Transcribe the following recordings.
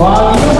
Fábio.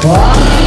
什